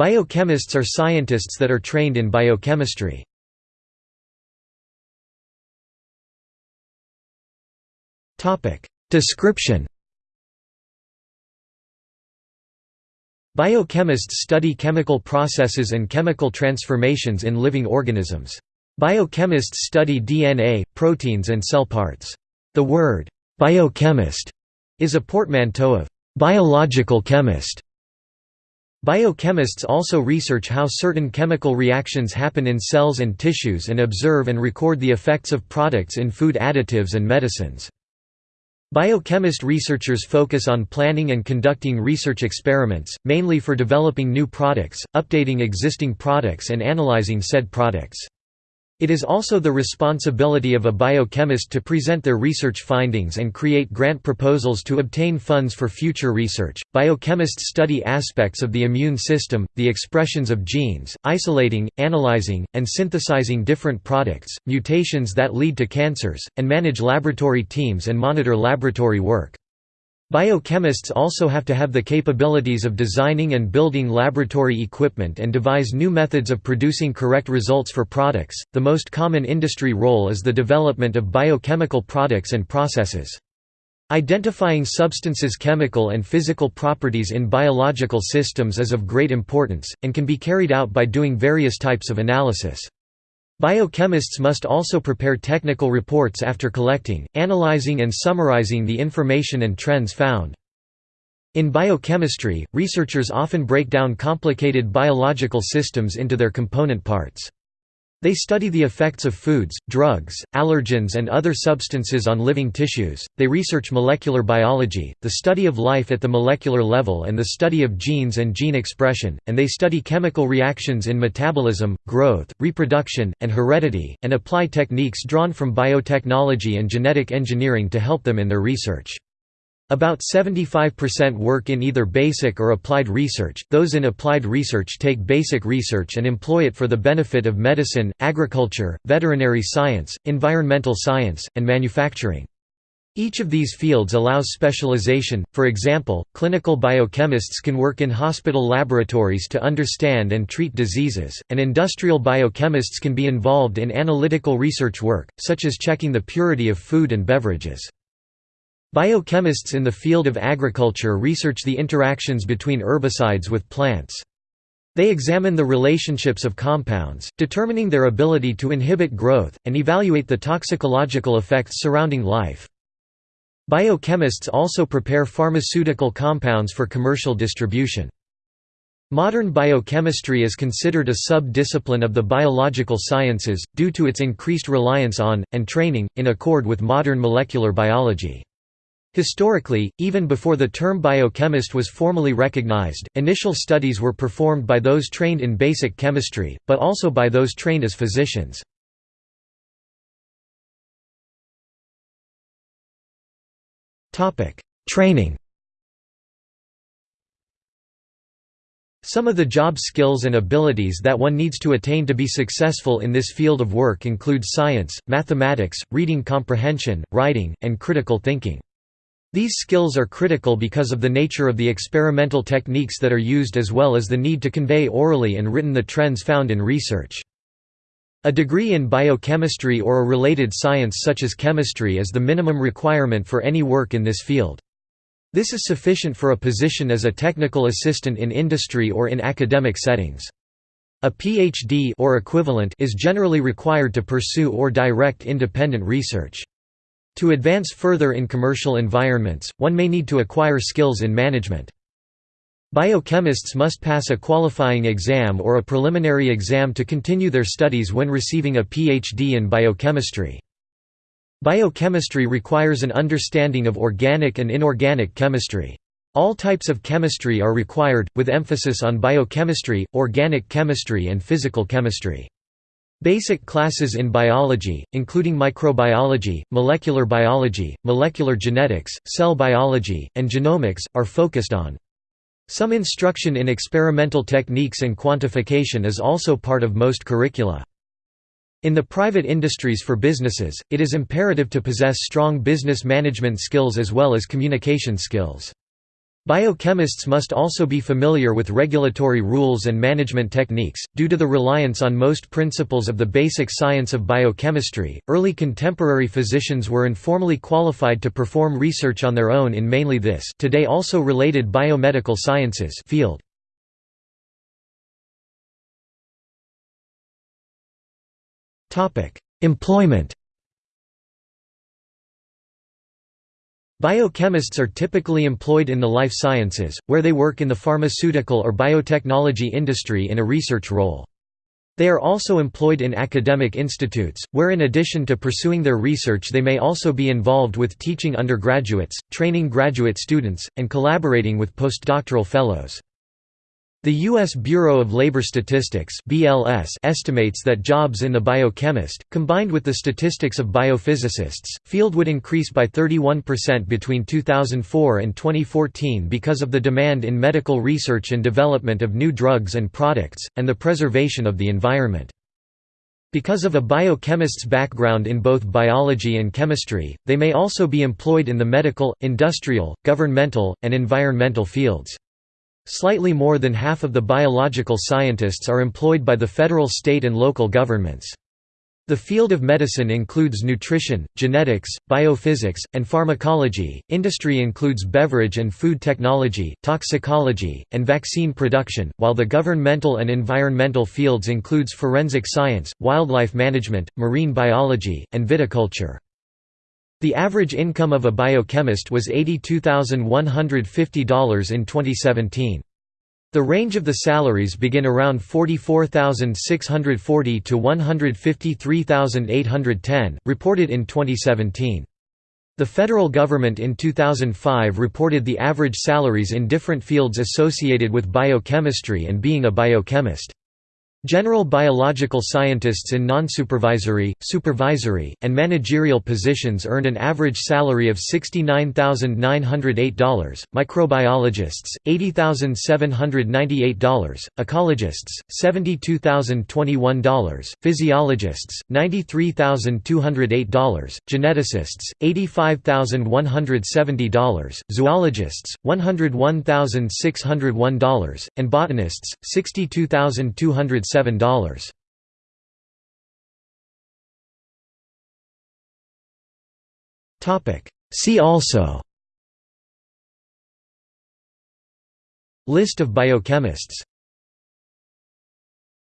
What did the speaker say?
Biochemists are scientists that are trained in biochemistry. Description Biochemists study chemical processes and chemical transformations in living organisms. Biochemists study DNA, proteins and cell parts. The word, biochemist, is a portmanteau of biological chemist. Biochemists also research how certain chemical reactions happen in cells and tissues and observe and record the effects of products in food additives and medicines. Biochemist researchers focus on planning and conducting research experiments, mainly for developing new products, updating existing products and analyzing said products. It is also the responsibility of a biochemist to present their research findings and create grant proposals to obtain funds for future research. Biochemists study aspects of the immune system, the expressions of genes, isolating, analyzing, and synthesizing different products, mutations that lead to cancers, and manage laboratory teams and monitor laboratory work. Biochemists also have to have the capabilities of designing and building laboratory equipment and devise new methods of producing correct results for products. The most common industry role is the development of biochemical products and processes. Identifying substances' chemical and physical properties in biological systems is of great importance, and can be carried out by doing various types of analysis. Biochemists must also prepare technical reports after collecting, analyzing and summarizing the information and trends found. In biochemistry, researchers often break down complicated biological systems into their component parts. They study the effects of foods, drugs, allergens and other substances on living tissues, they research molecular biology, the study of life at the molecular level and the study of genes and gene expression, and they study chemical reactions in metabolism, growth, reproduction, and heredity, and apply techniques drawn from biotechnology and genetic engineering to help them in their research. About 75% work in either basic or applied research. Those in applied research take basic research and employ it for the benefit of medicine, agriculture, veterinary science, environmental science, and manufacturing. Each of these fields allows specialization, for example, clinical biochemists can work in hospital laboratories to understand and treat diseases, and industrial biochemists can be involved in analytical research work, such as checking the purity of food and beverages. Biochemists in the field of agriculture research the interactions between herbicides with plants. They examine the relationships of compounds, determining their ability to inhibit growth, and evaluate the toxicological effects surrounding life. Biochemists also prepare pharmaceutical compounds for commercial distribution. Modern biochemistry is considered a sub-discipline of the biological sciences, due to its increased reliance on, and training, in accord with modern molecular biology. Historically, even before the term biochemist was formally recognized, initial studies were performed by those trained in basic chemistry, but also by those trained as physicians. Training Some of the job skills and abilities that one needs to attain to be successful in this field of work include science, mathematics, reading comprehension, writing, and critical thinking. These skills are critical because of the nature of the experimental techniques that are used as well as the need to convey orally and written the trends found in research. A degree in biochemistry or a related science such as chemistry is the minimum requirement for any work in this field. This is sufficient for a position as a technical assistant in industry or in academic settings. A PhD or equivalent is generally required to pursue or direct independent research. To advance further in commercial environments, one may need to acquire skills in management. Biochemists must pass a qualifying exam or a preliminary exam to continue their studies when receiving a PhD in biochemistry. Biochemistry requires an understanding of organic and inorganic chemistry. All types of chemistry are required, with emphasis on biochemistry, organic chemistry and physical chemistry. Basic classes in biology, including microbiology, molecular biology, molecular genetics, cell biology, and genomics, are focused on. Some instruction in experimental techniques and quantification is also part of most curricula. In the private industries for businesses, it is imperative to possess strong business management skills as well as communication skills. Biochemists must also be familiar with regulatory rules and management techniques. Due to the reliance on most principles of the basic science of biochemistry, early contemporary physicians were informally qualified to perform research on their own in mainly this today also related biomedical sciences field. Topic: Employment Biochemists are typically employed in the life sciences, where they work in the pharmaceutical or biotechnology industry in a research role. They are also employed in academic institutes, where in addition to pursuing their research they may also be involved with teaching undergraduates, training graduate students, and collaborating with postdoctoral fellows. The U.S. Bureau of Labor Statistics (BLS) estimates that jobs in the biochemist, combined with the statistics of biophysicists, field would increase by 31% between 2004 and 2014 because of the demand in medical research and development of new drugs and products, and the preservation of the environment. Because of a biochemist's background in both biology and chemistry, they may also be employed in the medical, industrial, governmental, and environmental fields. Slightly more than half of the biological scientists are employed by the federal state and local governments. The field of medicine includes nutrition, genetics, biophysics, and pharmacology. Industry includes beverage and food technology, toxicology, and vaccine production, while the governmental and environmental fields includes forensic science, wildlife management, marine biology, and viticulture. The average income of a biochemist was $82,150 in 2017. The range of the salaries begin around 44,640 to 153,810, reported in 2017. The federal government in 2005 reported the average salaries in different fields associated with biochemistry and being a biochemist. General biological scientists in non-supervisory, supervisory, and managerial positions earned an average salary of $69,908, microbiologists, $80,798, ecologists, $72,021, physiologists, $93,208, geneticists, $85,170, zoologists, $101,601, and botanists, $62,200 $7. See also. List of biochemists